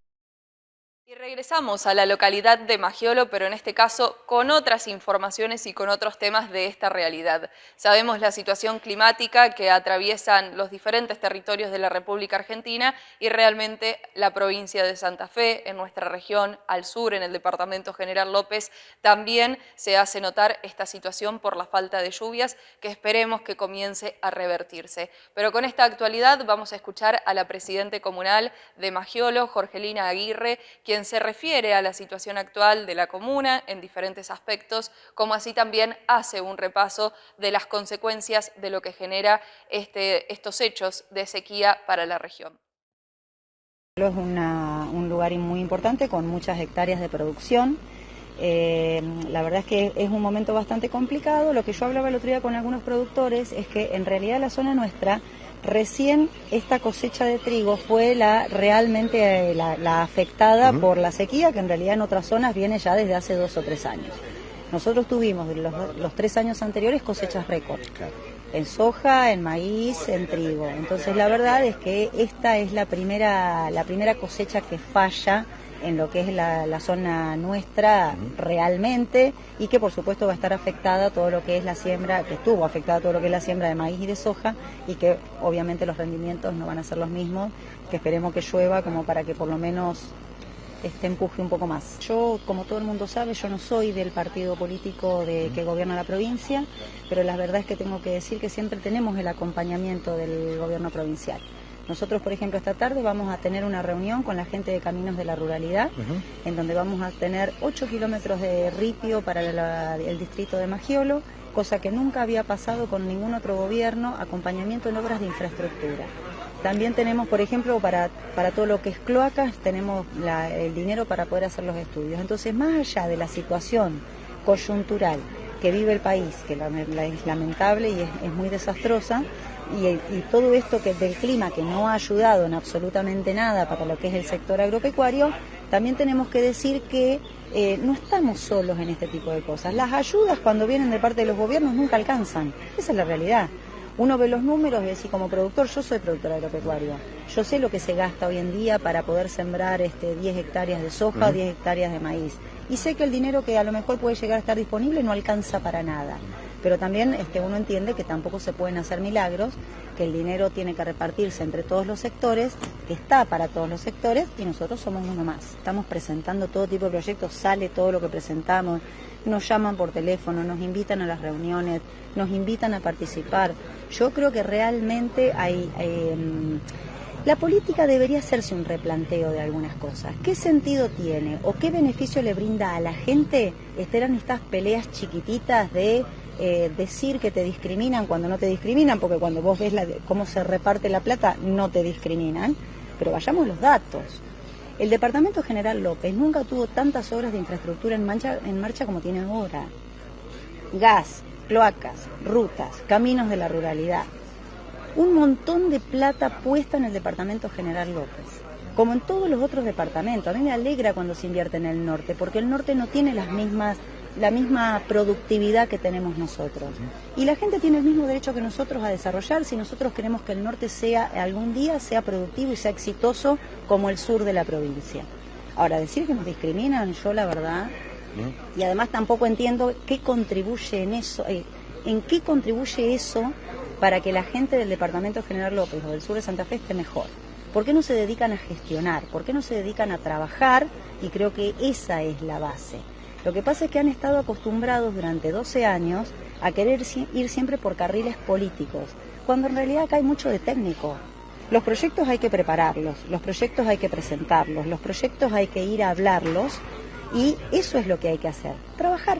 regresamos a la localidad de Magiolo, pero en este caso con otras informaciones y con otros temas de esta realidad. Sabemos la situación climática que atraviesan los diferentes territorios de la República Argentina y realmente la provincia de Santa Fe, en nuestra región, al sur, en el departamento General López, también se hace notar esta situación por la falta de lluvias que esperemos que comience a revertirse. Pero con esta actualidad vamos a escuchar a la Presidente Comunal de Magiolo, Jorgelina Aguirre, quien se refiere a la situación actual de la comuna en diferentes aspectos, como así también hace un repaso de las consecuencias de lo que genera este, estos hechos de sequía para la región. Es un lugar muy importante con muchas hectáreas de producción. Eh, la verdad es que es un momento bastante complicado. Lo que yo hablaba el otro día con algunos productores es que en realidad la zona nuestra Recién esta cosecha de trigo fue la realmente eh, la, afectada por la sequía, que en realidad en otras zonas viene ya desde hace dos o tres años. Nosotros tuvimos los, los tres años anteriores cosechas récord. en soja, en maíz, en trigo. Entonces la verdad es que esta es la primera, la primera cosecha que falla en lo que es la, la, zona nuestra realmente y que por supuesto va a estar afectada todo lo que es la siembra, que estuvo afectada todo lo que es la siembra de maíz y de soja y que obviamente los rendimientos no van a ser los mismos, que esperemos que llueva como para que por lo menos este empuje un poco más. Yo, como todo el mundo sabe, yo no soy del partido político de, que gobierna la provincia, pero la verdad es que tengo que decir que siempre tenemos el acompañamiento del gobierno provincial. Nosotros, por ejemplo, esta tarde vamos a tener una reunión con la gente de Caminos de la Ruralidad, en donde vamos a tener 8 kilómetros de ripio para la, el distrito de Magiolo, cosa que nunca había pasado con ningún otro gobierno, acompañamiento en obras de infraestructura. También tenemos, por ejemplo, para, para todo lo que es cloacas, tenemos la, el dinero para poder hacer los estudios. Entonces, más allá de la situación coyuntural que vive el país, que la, la es lamentable y es, es muy desastrosa, y, y, todo esto que del clima que no ha ayudado en absolutamente nada para lo que es el sector agropecuario, también tenemos que decir que eh, no estamos solos en este tipo de cosas. Las ayudas cuando vienen de parte de los gobiernos nunca alcanzan, esa es la realidad. Uno ve los números y decir, como productor, yo soy productor agropecuario. Yo sé lo que se gasta hoy en día para poder sembrar este, 10 hectáreas de soja o 10 hectáreas de maíz. Y sé que el dinero que a lo mejor puede llegar a estar disponible no alcanza para nada. Pero también este, uno entiende que tampoco se pueden hacer milagros, que el dinero tiene que repartirse entre todos los sectores, que está para todos los sectores y nosotros somos uno más. Estamos presentando todo tipo de proyectos, sale todo lo que presentamos, nos llaman por teléfono, nos invitan a las reuniones, nos invitan a participar. Yo creo que realmente hay... Eh, la política debería hacerse un replanteo de algunas cosas. ¿Qué sentido tiene o qué beneficio le brinda a la gente estar en estas peleas chiquititas de eh, decir que te discriminan cuando no te discriminan? Porque cuando vos ves la, cómo se reparte la plata, no te discriminan. Pero vayamos los datos. El Departamento General López nunca tuvo tantas obras de infraestructura en en marcha como tiene ahora. Gas, cloacas, rutas, caminos de la ruralidad. Un montón de plata puesta en el Departamento General López. Como en todos los otros departamentos. A mí me alegra cuando se invierte en el norte, porque el norte no tiene las mismas la misma productividad que tenemos nosotros. Y la gente tiene el mismo derecho que nosotros a desarrollar si nosotros queremos que el norte sea algún día sea productivo y sea exitoso como el sur de la provincia. Ahora, decir que nos discriminan, yo la verdad, y además tampoco entiendo qué contribuye en eso, eh, en qué contribuye eso para que la gente del Departamento General López o del sur de Santa Fe esté mejor. ¿Por qué no se dedican a gestionar? ¿Por qué no se dedican a trabajar? Y creo que esa es la base. Lo que pasa es que han estado acostumbrados durante 12 años a querer ir siempre por carriles políticos, cuando en realidad acá hay mucho de técnico. Los proyectos hay que prepararlos, los proyectos hay que presentarlos, los proyectos hay que ir a hablarlos y eso es lo que hay que hacer, trabajar.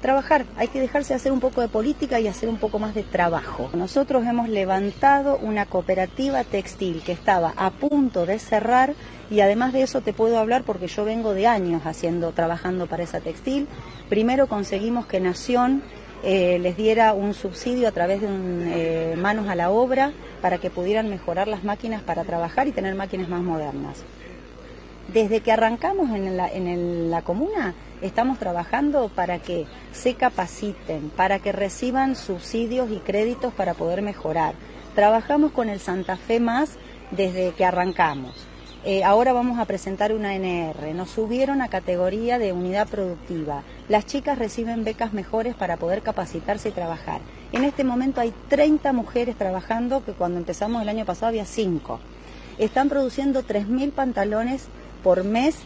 Trabajar, hay que dejarse hacer un poco de política y hacer un poco más de trabajo. Nosotros hemos levantado una cooperativa textil que estaba a punto de cerrar y además de eso te puedo hablar porque yo vengo de años haciendo, trabajando para esa textil. Primero conseguimos que Nación eh, les diera un subsidio a través de un, eh, manos a la obra para que pudieran mejorar las máquinas para trabajar y tener máquinas más modernas. Desde que arrancamos en la, en la comuna, estamos trabajando para que se capaciten, para que reciban subsidios y créditos para poder mejorar. Trabajamos con el Santa Fe Más desde que arrancamos. Eh, ahora vamos a presentar una NR. Nos subieron a categoría de unidad productiva. Las chicas reciben becas mejores para poder capacitarse y trabajar. En este momento hay 30 mujeres trabajando, que cuando empezamos el año pasado había 5. Están produciendo 3.000 pantalones por mes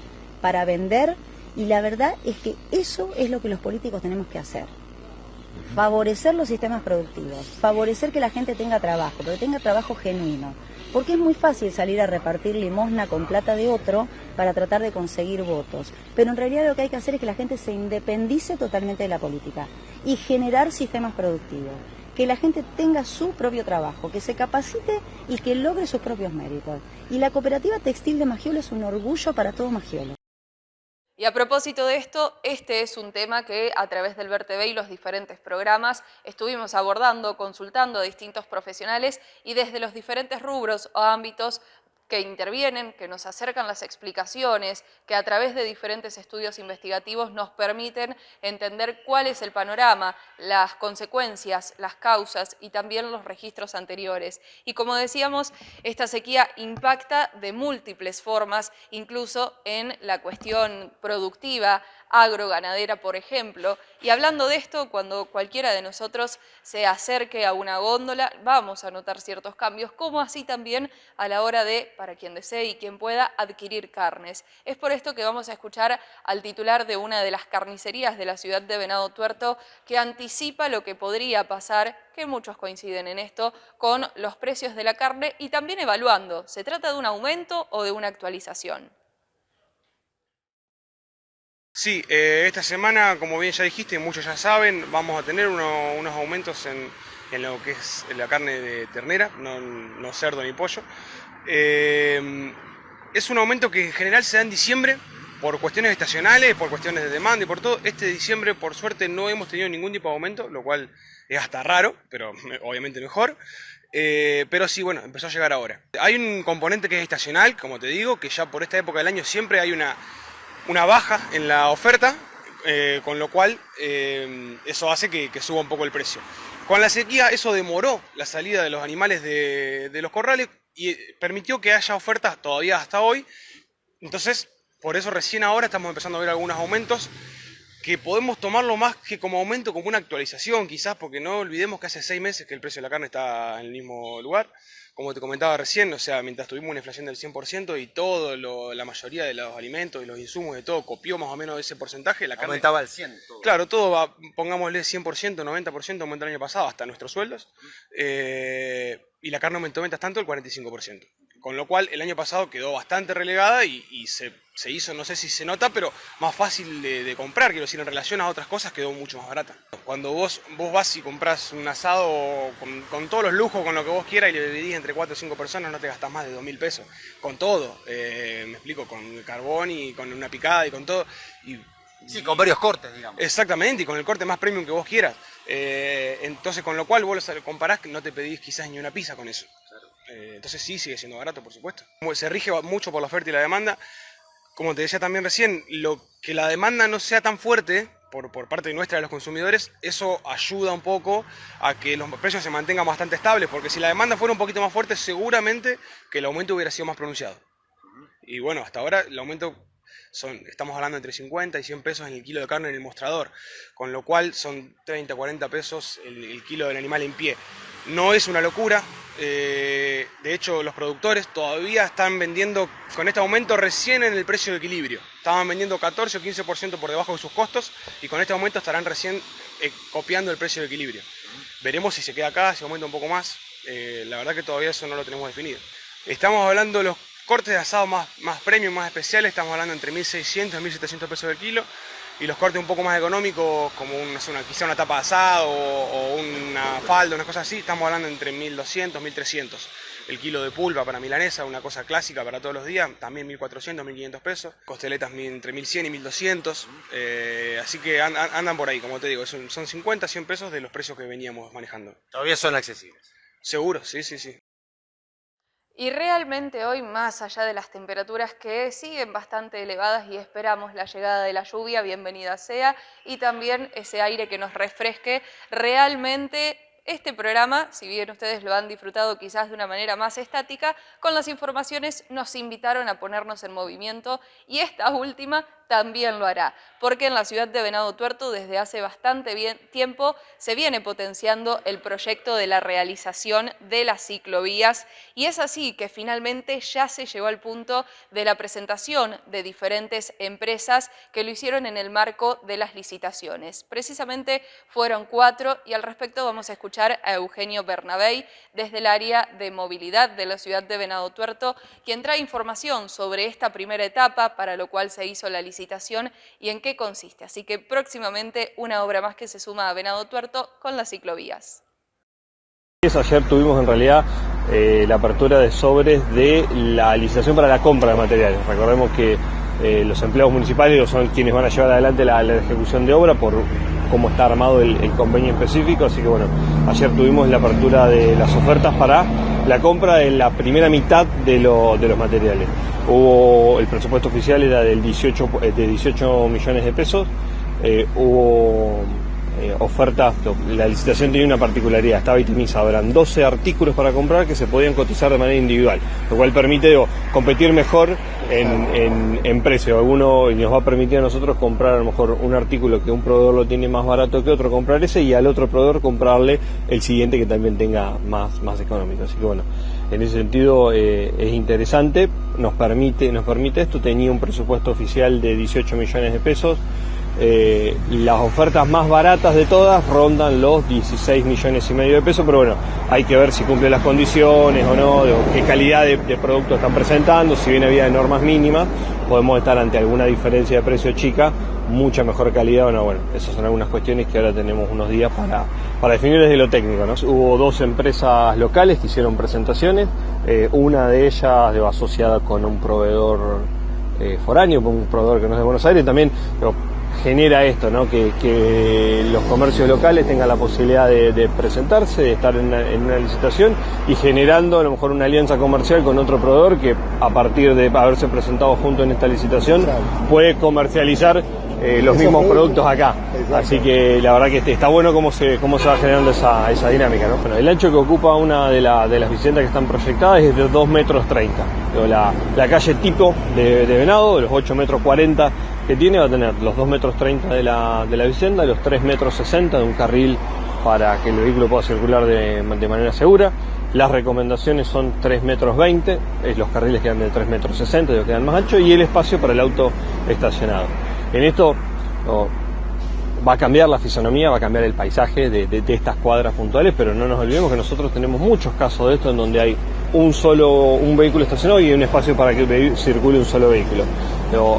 para vender y la verdad es que eso es lo que los políticos tenemos que hacer. Favorecer los sistemas productivos, favorecer que la gente tenga trabajo, pero tenga trabajo genuino porque es muy fácil salir a repartir limosna con plata de otro para tratar de conseguir votos. Pero en realidad lo que hay que hacer es que la gente se independice totalmente de la política y generar sistemas productivos. Que la gente tenga su propio trabajo, que se capacite y que logre sus propios méritos. Y la cooperativa textil de Magiolo es un orgullo para todo Magiolo. Y a propósito de esto, este es un tema que a través del VerTV y los diferentes programas estuvimos abordando, consultando a distintos profesionales y desde los diferentes rubros o ámbitos que intervienen, que nos acercan las explicaciones, que a través de diferentes estudios investigativos nos permiten entender cuál es el panorama, las consecuencias, las causas y también los registros anteriores. Y como decíamos, esta sequía impacta de múltiples formas, incluso en la cuestión productiva, agroganadera, por ejemplo. Y hablando de esto, cuando cualquiera de nosotros se acerque a una góndola, vamos a notar ciertos cambios, como así también a la hora de, para quien desee y quien pueda, adquirir carnes. Es por esto que vamos a escuchar al titular de una de las carnicerías de la ciudad de Venado Tuerto, que anticipa lo que podría pasar, que muchos coinciden en esto, con los precios de la carne y también evaluando, ¿se trata de un aumento o de una actualización? Sí, eh, esta semana, como bien ya dijiste, muchos ya saben, vamos a tener unos aumentos en, lo que es la carne de ternera, no, cerdo ni pollo. Eh, es un aumento que en general se da en diciembre por cuestiones estacionales, por cuestiones de demanda y por todo. Este diciembre, por suerte, no hemos tenido ningún tipo de aumento, lo cual es hasta raro, pero obviamente mejor. Eh, pero sí, bueno, empezó a llegar ahora. Hay un componente que es estacional, como te digo, que ya por esta época del año siempre hay una una baja en la oferta, eh, con lo cual eh, eso hace que, suba un poco el precio. Con la sequía eso demoró la salida de los animales de, los corrales y permitió que haya ofertas todavía hasta hoy. Entonces, por eso recién ahora estamos empezando a ver algunos aumentos que podemos tomarlo más que como aumento, como una actualización quizás, porque no olvidemos que hace seis meses que el precio de la carne está en el mismo lugar como te comentaba recién, o sea, mientras tuvimos una inflación del 100% y todo, la mayoría de los alimentos y los insumos de todo copió más o menos ese porcentaje, la carne... Aumentaba al 100%. Claro, todo va, pongámosle 100%, 90% aumentó el año pasado, hasta nuestros sueldos, eh, y la carne aumentó ventas tanto el 45%. Con lo cual el año pasado quedó bastante relegada y, se, hizo, no sé si se nota, pero más fácil de, comprar, quiero decir, en relación a otras cosas quedó mucho más barata. Cuando vos, vos vas y compras un asado con, todos los lujos, con lo que vos quieras y le dividís entre 4 o 5 personas, no te gastas más de 2 mil pesos. Con todo, eh, me explico, con carbón y con una picada y con todo. Y, sí, con varios cortes, digamos. Exactamente, y con el corte más premium que vos quieras. Eh, entonces, con lo cual vos lo comparás, no te pedís quizás ni una pizza con eso. Eh, entonces sí, sigue siendo barato, por supuesto. Se rige mucho por la oferta y la demanda. Como te decía también recién, lo que la demanda no sea tan fuerte por, parte nuestra de los consumidores, eso ayuda un poco a que los precios se mantengan bastante estables, porque si la demanda fuera un poquito más fuerte, seguramente que el aumento hubiera sido más pronunciado. Y bueno, hasta ahora el aumento estamos hablando entre 50 y 100 pesos en el kilo de carne en el mostrador, con lo cual son 30, 40 pesos el kilo del animal en pie. No es una locura, eh, de hecho los productores todavía están vendiendo con este aumento recién en el precio de equilibrio. Estaban vendiendo 14 o 15% por debajo de sus costos y con este aumento estarán recién eh, copiando el precio de equilibrio. Veremos si se queda acá, si aumenta un poco más. Eh, la verdad que todavía eso no lo tenemos definido. Estamos hablando de los cortes de asado más, más más especiales, estamos hablando entre 1.600 y 1.700 pesos el kilo y los cortes un poco más económicos, como una, quizá una tapa de asado o, una falda, una cosa así, estamos hablando entre 1200, 1300. El kilo de pulpa para milanesa, una cosa clásica para todos los días, también 1400, 1500 pesos. Costeletas entre 1100 y 1200. Eh, así que andan por ahí, como te digo, son, son 50, 100 pesos de los precios que veníamos manejando. Todavía son accesibles. Seguro, sí, sí, sí. Y realmente hoy, más allá de las temperaturas que siguen bastante elevadas y esperamos la llegada de la lluvia, bienvenida sea, y también ese aire que nos refresque, realmente este programa, si bien ustedes lo han disfrutado quizás de una manera más estática, con las informaciones nos invitaron a ponernos en movimiento. Y esta última también lo hará, porque en la ciudad de Venado Tuerto desde hace bastante tiempo se viene potenciando el proyecto de la realización de las ciclovías y es así que finalmente ya se llegó al punto de la presentación de diferentes empresas que lo hicieron en el marco de las licitaciones. Precisamente fueron cuatro y al respecto vamos a escuchar a Eugenio Bernabey desde el área de movilidad de la ciudad de Venado Tuerto, quien trae información sobre esta primera etapa para lo cual se hizo la licitación y en qué consiste. Así que próximamente una obra más que se suma a Venado Tuerto con las ciclovías. Ayer tuvimos en realidad eh, la apertura de sobres de la licitación para la compra de materiales. Recordemos que eh, los empleados municipales son quienes van a llevar adelante la, ejecución de obra por cómo está armado el, convenio específico, así que bueno, ayer tuvimos la apertura de las ofertas para la compra en la primera mitad de los materiales. Hubo, el presupuesto oficial era del 18, eh, de 18 millones de pesos, eh, hubo eh, ofertas, la licitación tenía una particularidad, estaba itemizado, eran 12 artículos para comprar que se podían cotizar de manera individual, lo cual permite competir mejor en, precio. Alguno nos va a permitir a nosotros comprar a lo mejor un artículo que un proveedor lo tiene más barato que otro, comprar ese y al otro proveedor comprarle el siguiente que también tenga más, más económico. Así que bueno, en ese sentido eh, es interesante, nos permite, nos permite esto, tenía un presupuesto oficial de 18 millones de pesos. Eh, las ofertas más baratas de todas rondan los 16 millones y medio de pesos, pero bueno, hay que ver si cumple las condiciones o no, de qué calidad de, de producto están presentando, si bien había normas mínimas, podemos estar ante alguna diferencia de precio chica, mucha mejor calidad o no, bueno, esas son algunas cuestiones que ahora tenemos unos días para, para definir desde lo técnico. ¿no? Hubo dos empresas locales que hicieron presentaciones, eh, una de ellas asociada con un proveedor eh, foráneo, con un proveedor que no es de Buenos Aires, también digo, genera esto, ¿no? que, que los comercios locales tengan la posibilidad de, de presentarse, de estar en una, en una licitación y generando a lo mejor una alianza comercial con otro proveedor que a partir de haberse presentado junto en esta licitación puede comercializar eh, los mismos productos. productos acá. Así que la verdad que este- está bueno cómo se, cómo se va generando esa, esa dinámica. ¿no? Bueno, el ancho que ocupa una de, la- de las viviendas que están proyectadas es de 2 metros 30. Digo, La, la calle tipo de, de Venado, de los 8 metros 40 que tiene, va a tener los 2 metros 30 de la, de la vivienda, los 3 metros 60 de un carril para que el vehículo pueda circular de, de manera segura. Las recomendaciones son 3 metros 20, eh, los carriles quedan de 3 metros 60, digo, quedan más anchos, y el espacio para el auto estacionado. En esto va a cambiar la fisonomía, va a cambiar el paisaje de, estas cuadras puntuales, pero no nos olvidemos que nosotros tenemos muchos casos de esto en donde hay un solo un vehículo estacionado y un espacio para que circule un solo vehículo.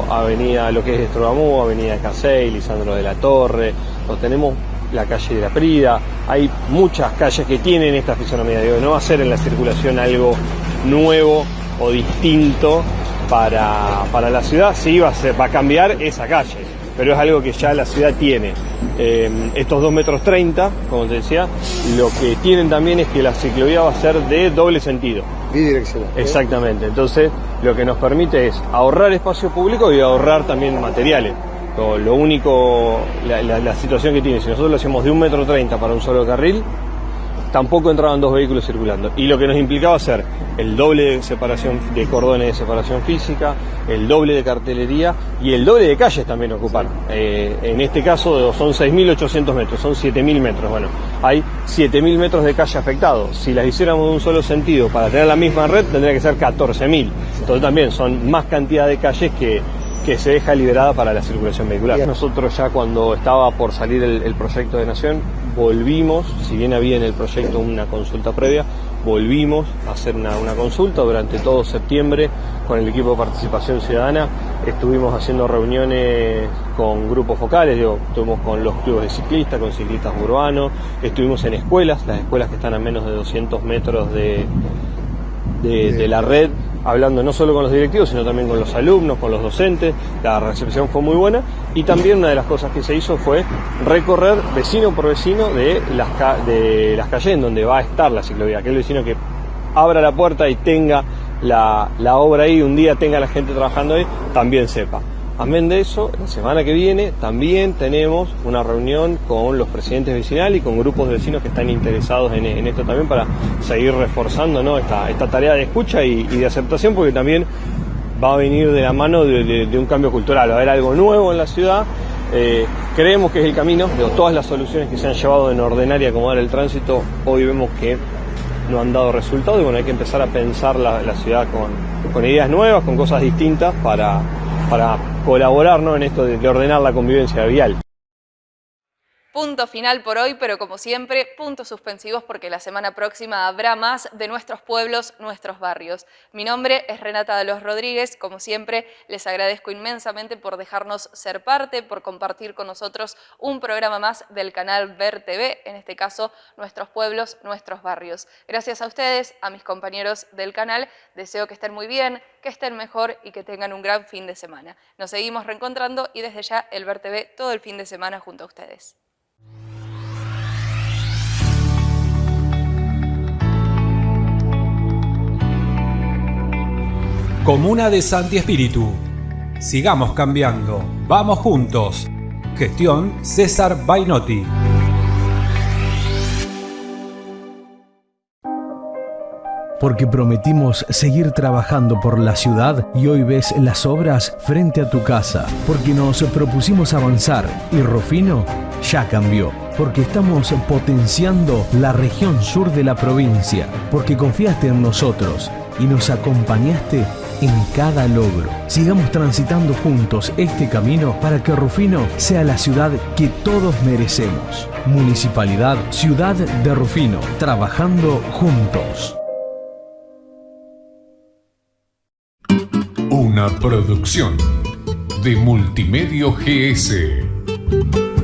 Avenida, lo que es Estrobamú, avenida Casey, Lisandro de la Torre, o tenemos la calle de la Prida, hay muchas calles que tienen esta fisonomía, no va a ser en la circulación algo nuevo o distinto para, para la ciudad, sí va a, ser, va a cambiar esa calle, pero es algo que ya la ciudad tiene. Eh, estos 2 metros 30, como te decía, lo que tienen también es que la ciclovía va a ser de doble sentido. Bidireccional. Exactamente, entonces lo que nos permite es ahorrar espacio público y ahorrar también materiales. Lo, único, la, la- la situación que tiene, si nosotros lo hacemos de un metro treinta para un solo carril, tampoco entraban dos vehículos circulando. Y lo que nos implicaba hacer el doble de separación de cordones de separación física, el doble de cartelería y el doble de calles también ocupar. Eh, en este caso son 6.800 metros, son 7.000 metros. Bueno, hay 7.000 metros de calle afectados. Si las hiciéramos de un solo sentido para tener la misma red, tendría que ser 14.000. Entonces también son más cantidad de calles que que se deja liberada para la circulación vehicular. Nosotros ya cuando estaba por salir el, el proyecto de Nación, volvimos, si bien había en el proyecto una consulta previa, volvimos a hacer una, una consulta durante todo septiembre con el equipo de participación ciudadana. Estuvimos haciendo reuniones con grupos focales, digo, estuvimos con los clubes de ciclistas, con ciclistas urbanos, estuvimos en escuelas, las escuelas que están a menos de 200 metros de, de, de la red, hablando no solo con los directivos, sino también con los alumnos, con los docentes. La recepción fue muy buena y también una de las cosas que se hizo fue recorrer vecino por vecino de las, ca- de las calles en donde va a estar la ciclovía. Aquel vecino que abra la puerta y tenga la, la obra ahí, un día tenga la gente trabajando ahí, también sepa. Amén de eso, la semana que viene también tenemos una reunión con los presidentes vecinales y con grupos de vecinos que están interesados en, esto también para seguir reforzando esta, tarea de escucha y, de aceptación porque también va a venir de la mano de, un cambio cultural, va a haber algo nuevo en la ciudad. eh, creemos que es el camino, de todas las soluciones que se han llevado en ordenar y acomodar el tránsito, hoy vemos que no han dado resultado y bueno, hay que empezar a pensar la, ciudad con ideas nuevas, con cosas distintas para, para colaborar ¿no? en esto de, de ordenar la convivencia vial. Punto final por hoy, pero como siempre, puntos suspensivos porque la semana próxima habrá más de nuestros pueblos, nuestros barrios. Mi nombre es Renata de los Rodríguez, como siempre les agradezco inmensamente por dejarnos ser parte, por compartir con nosotros un programa más del canal Ver TV, en este caso Nuestros Pueblos, Nuestros Barrios. Gracias a ustedes, a mis compañeros del canal, deseo que estén muy bien, que estén mejor y que tengan un gran fin de semana. Nos seguimos reencontrando y desde ya el Ver TV todo el fin de semana junto a ustedes. Comuna de Santi Espíritu. Sigamos cambiando. Vamos juntos. Gestión César Bainotti. porque prometimos seguir trabajando por la ciudad y hoy ves las obras frente a tu casa, porque nos propusimos avanzar y Rufino ya cambió, porque estamos potenciando la región sur de la provincia, porque confiaste en nosotros y nos acompañaste en cada logro. Sigamos transitando juntos este camino para que Rufino sea la ciudad que todos merecemos. Municipalidad Ciudad de Rufino, trabajando juntos. Una producción de Multimedio GS.